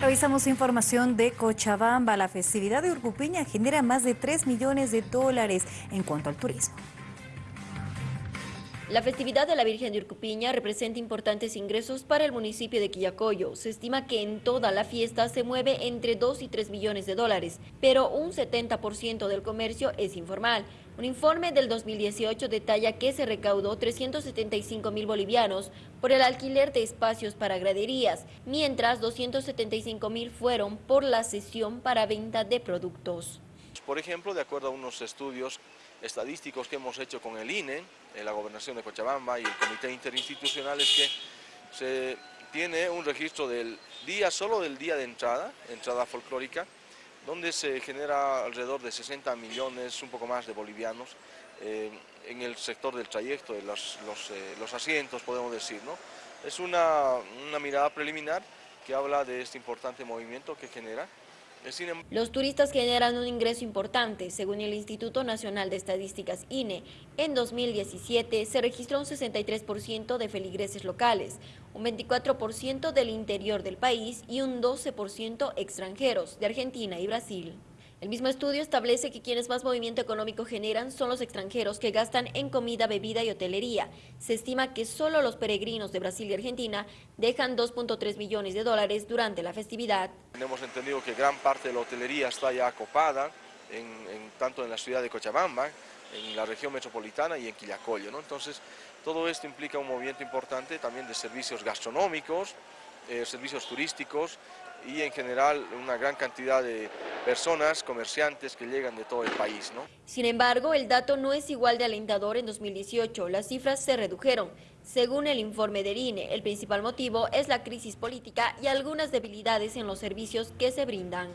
Revisamos información de Cochabamba. La festividad de Urcupiña genera más de 3 millones de dólares en cuanto al turismo. La festividad de la Virgen de Urcupiña representa importantes ingresos para el municipio de Quillacoyo. Se estima que en toda la fiesta se mueve entre 2 y 3 millones de dólares, pero un 70% del comercio es informal. Un informe del 2018 detalla que se recaudó 375 mil bolivianos por el alquiler de espacios para graderías, mientras 275 mil fueron por la sesión para venta de productos. Por ejemplo, de acuerdo a unos estudios estadísticos que hemos hecho con el INE, la Gobernación de Cochabamba y el Comité Interinstitucional es que se tiene un registro del día, solo del día de entrada, entrada folclórica, donde se genera alrededor de 60 millones, un poco más de bolivianos, eh, en el sector del trayecto, de los, eh, los, asientos, podemos decir. ¿no? Es una, una mirada preliminar que habla de este importante movimiento que genera Los turistas generan un ingreso importante, según el Instituto Nacional de Estadísticas INE. En 2017 se registró un 63% de feligreses locales, un 24% del interior del país y un 12% extranjeros de Argentina y Brasil. El mismo estudio establece que quienes más movimiento económico generan son los extranjeros que gastan en comida, bebida y hotelería. Se estima que solo los peregrinos de Brasil y Argentina dejan 2.3 millones de dólares durante la festividad. Hemos entendido que gran parte de la hotelería está ya acopada, tanto en la ciudad de Cochabamba, en la región metropolitana y en Quillacollo. ¿no? Entonces, todo esto implica un movimiento importante también de servicios gastronómicos, eh, servicios turísticos y en general una gran cantidad de personas, comerciantes que llegan de todo el país. ¿no? Sin embargo, el dato no es igual de alentador en 2018, las cifras se redujeron. Según el informe del INE, el principal motivo es la crisis política y algunas debilidades en los servicios que se brindan.